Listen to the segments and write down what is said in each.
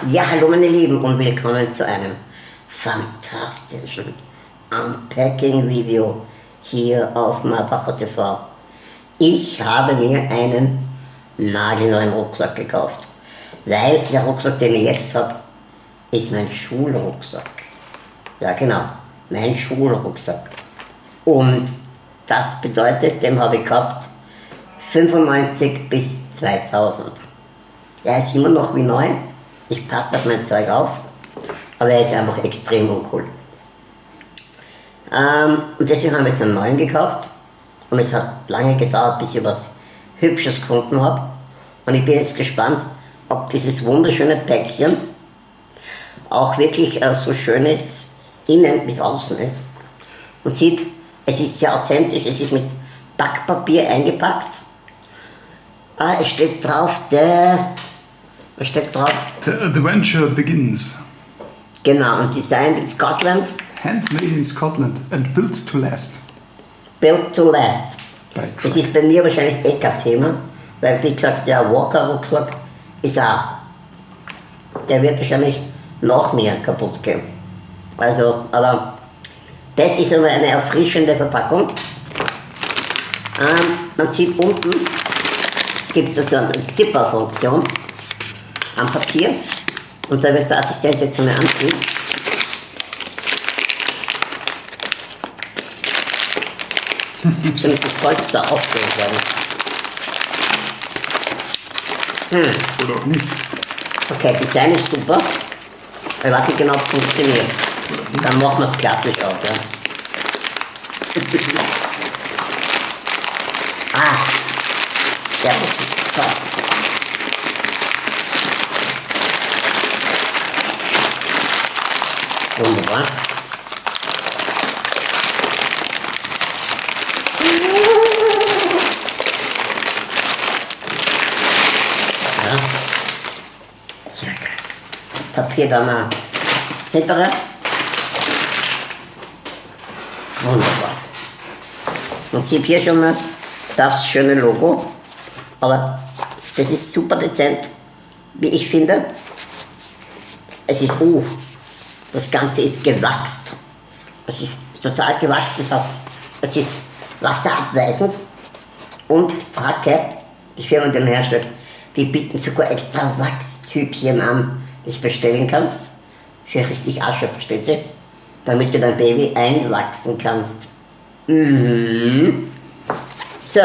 Ja, hallo meine Lieben und willkommen zu einem fantastischen Unpacking-Video hier auf Marbacher TV. Ich habe mir einen nagelneuen Rucksack gekauft, weil der Rucksack, den ich jetzt habe, ist mein Schulrucksack. Ja genau, mein Schulrucksack. Und das bedeutet, den habe ich gehabt 95 bis 2000. Er ist immer noch wie neu, ich passe auf mein Zeug auf, aber er ist einfach extrem uncool. Ähm, und deswegen haben wir jetzt einen neuen gekauft und es hat lange gedauert, bis ich was Hübsches gefunden habe. Und ich bin jetzt gespannt, ob dieses wunderschöne Päckchen auch wirklich äh, so schön ist, innen bis außen ist. Man sieht, es ist sehr authentisch, es ist mit Backpapier eingepackt. Ah, es steht drauf, der was steht drauf? The adventure begins. Genau, und designed in Scotland. Handmade in Scotland and built to last. Built to last. Das ist bei mir wahrscheinlich eh kein Thema, weil wie gesagt, der Walker-Rucksack ist auch, der wird wahrscheinlich noch mehr kaputt gehen. Also, aber das ist aber eine erfrischende Verpackung. Ähm, man sieht unten, gibt es also eine Zipper-Funktion am Papier und da wird der Assistent jetzt einmal anziehen. Muss das Polster aufgehört werden. Oder auch nicht. Okay, Design ist super. Ich weiß nicht genau, ob es funktioniert. Dann machen wir es klassisch auch, ja. ah, der muss passt. Wunderbar. Ja. Sehr geil. Papier da mal hintere. Wunderbar. Man sieht hier schon mal das schöne Logo. Aber das ist super dezent, wie ich finde. Es ist, uh, das Ganze ist gewachst. Es ist total gewachst, das heißt, es ist wasserabweisend. Und Frage, die Firma, die den herstellt, die bieten sogar extra Wachstübchen an, das du bestellen kannst. Für richtig Asche bestellt sie, damit du dein Baby einwachsen kannst. Mhm. So.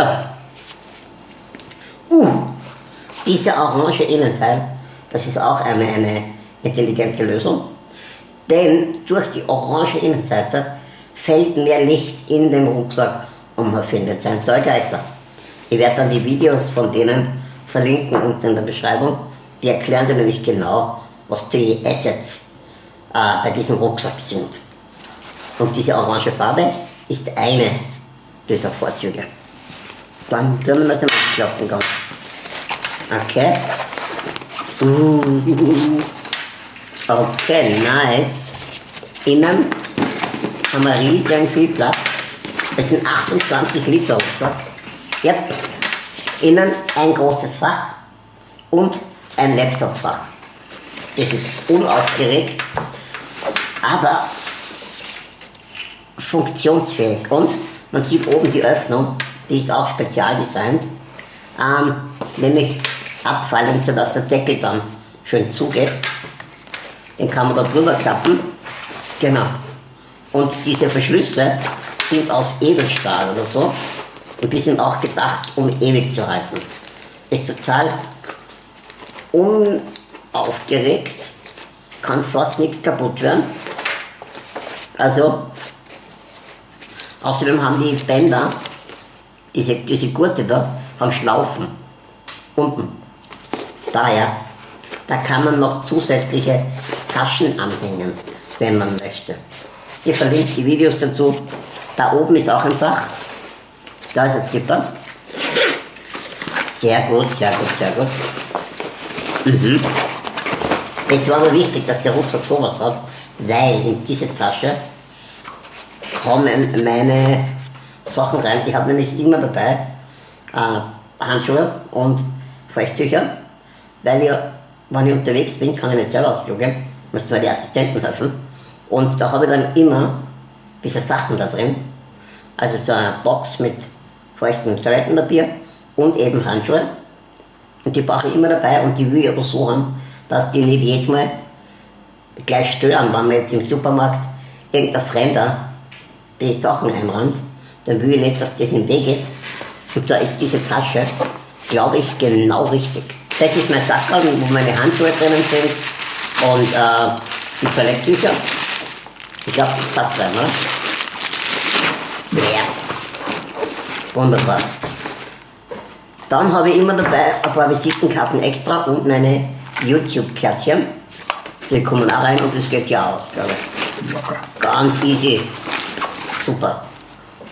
Uh, dieser orange Innenteil, das ist auch eine, eine intelligente Lösung. Denn durch die orange Innenseite fällt mehr Licht in den Rucksack und man findet sein Zeug leichter. Ich werde dann die Videos von denen verlinken unten in der Beschreibung. Die erklären dir nämlich genau, was die Assets äh, bei diesem Rucksack sind. Und diese orange Farbe ist eine dieser Vorzüge. Dann können wir es klappen ganz. Okay. Uh, okay, nice. Innen haben wir riesen viel Platz. Es sind 28 Liter Rucksack. Yep. Innen ein großes Fach und ein Laptopfach. Das ist unaufgeregt, aber funktionsfähig. Und man sieht oben die Öffnung, die ist auch spezial designt, ähm, nämlich abfallen, sodass der Deckel dann schön zugeht. Den kann man da drüber klappen. Genau. Und diese Verschlüsse sind aus Edelstahl oder so. Und die sind auch gedacht, um ewig zu halten. Ist total unaufgeregt, kann fast nichts kaputt werden. Also, außerdem haben die Bänder, diese, diese Gurte da, haben Schlaufen. Unten. Daher, da kann man noch zusätzliche Taschen anhängen, wenn man möchte. Ihr verlinkt die Videos dazu. Da oben ist auch ein Fach. Da ist ein Zipper. Sehr gut, sehr gut, sehr gut. Mhm. Es war mir wichtig, dass der Rucksack sowas hat, weil in diese Tasche kommen meine Sachen rein. Ich habe nämlich immer dabei äh, Handschuhe und Feuchttücher, weil ja wenn ich unterwegs bin, kann ich nicht selber ausklogen, müssen mir die Assistenten helfen. Und da habe ich dann immer diese Sachen da drin. Also so eine Box mit feuchtem Toilettenpapier und eben Handschuhe. Und die brauche ich immer dabei und die will ich aber so haben, dass die nicht jedes Mal gleich stören, wenn man jetzt im Supermarkt irgendein Fremder die Sachen einrannt, dann will ich nicht, dass das im Weg ist. Und da ist diese Tasche, glaube ich, genau richtig. Das ist mein Sackerl, wo meine Handschuhe drinnen sind und äh, die Toiletttücher. Ich glaube, das passt rein, oder? Ja. Wunderbar. Dann habe ich immer dabei ein paar Visitenkarten extra und meine YouTube-Kärtchen. Die kommen auch rein und das geht ja aus, glaube ich. Ganz easy. Super.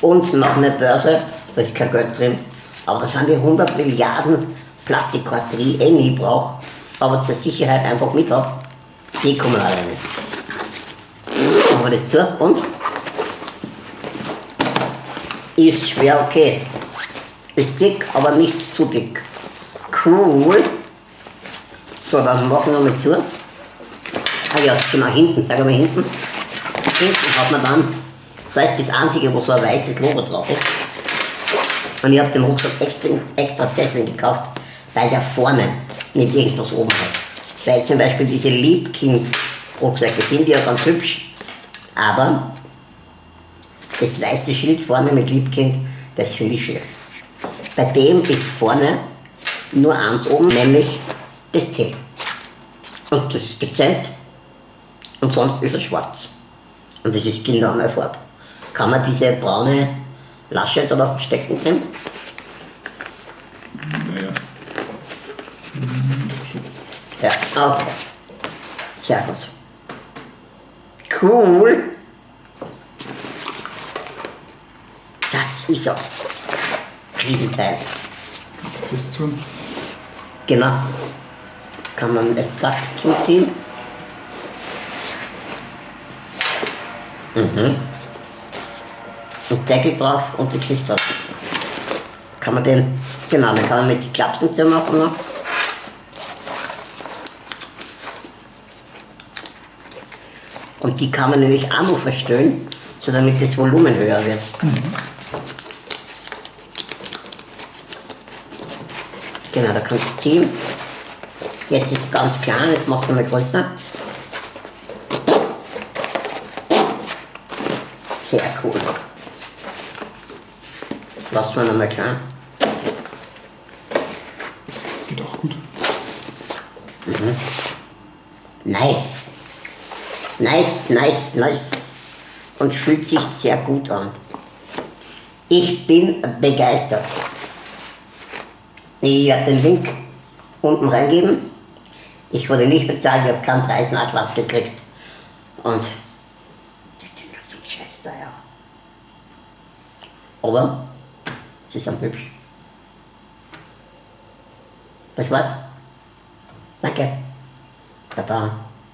Und noch eine Börse, da ist kein Geld drin. Aber das sind die 100 Milliarden Plastikkarten, die ich eh nie brauche, aber zur Sicherheit einfach mit habe. Die kommen alle rein. Machen wir das zu und? Ist schwer okay. Ist dick, aber nicht zu dick. Cool. So, dann machen wir mal zu. Ah ja, genau hinten, sag mal hinten. Hinten hat man dann, da ist das einzige, wo so ein weißes Logo drauf ist. Und ich habe den Rucksack extra, extra deswegen gekauft, weil der vorne nicht irgendwas oben hat. Weil zum Beispiel diese Liebkind-Rucksäcke finde ich ja ganz hübsch, aber das weiße Schild vorne mit Liebkind, das finde ich schlecht. Bei dem ist vorne nur eins oben, nämlich das T. Und das ist dezent und sonst ist er schwarz. Und das ist genau meine Farbe. Kann man diese braune Lasche da noch stecken drin? Naja. Ja, okay. Sehr gut. Cool. Das ist er. Riesenteil. Fest tun. Genau. Kann man das Sack zuziehen. Mhm. Und Deckel drauf und die Geschichte drauf. Kann man den, genau, dann kann man mit die Klapsen zumachen noch. Und die kann man nämlich auch noch verstellen, so damit das Volumen höher wird. Genau, da kannst du ziehen. Jetzt ist es ganz klein, jetzt machst du mal größer. Sehr cool. Lass mal nochmal klein. Geht auch gut. Nice. Nice, nice, nice. Und fühlt sich sehr gut an. Ich bin begeistert. Ich werde den Link unten reingeben. Ich wurde nicht bezahlt, ich habe keinen Preisnachlass gekriegt. Und Dinger sind scheiß teuer. Aber sie sind hübsch. Das war's. Danke. Baba.